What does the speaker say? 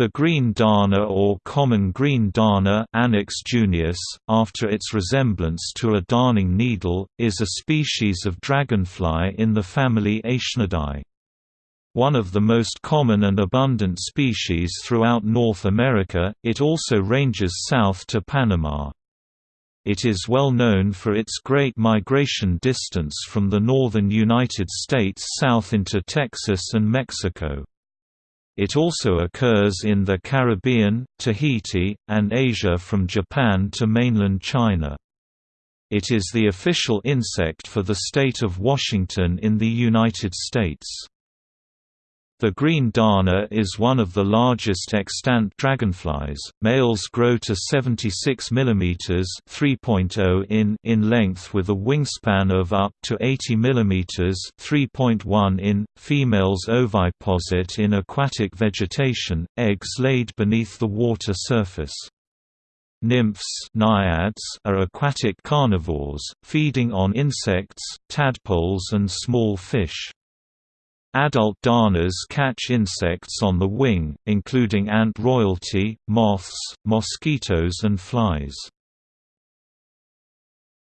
The green darner or common green darner Anax junius, after its resemblance to a darning needle, is a species of dragonfly in the family Aeshnidae. One of the most common and abundant species throughout North America, it also ranges south to Panama. It is well known for its great migration distance from the northern United States south into Texas and Mexico. It also occurs in the Caribbean, Tahiti, and Asia from Japan to mainland China. It is the official insect for the state of Washington in the United States. The green darner is one of the largest extant dragonflies. Males grow to 76 mm (3.0 in) in length with a wingspan of up to 80 mm (3.1 in). Females oviposit in aquatic vegetation, eggs laid beneath the water surface. Nymphs naiads are aquatic carnivores, feeding on insects, tadpoles and small fish. Adult darners catch insects on the wing, including ant royalty, moths, mosquitoes and flies.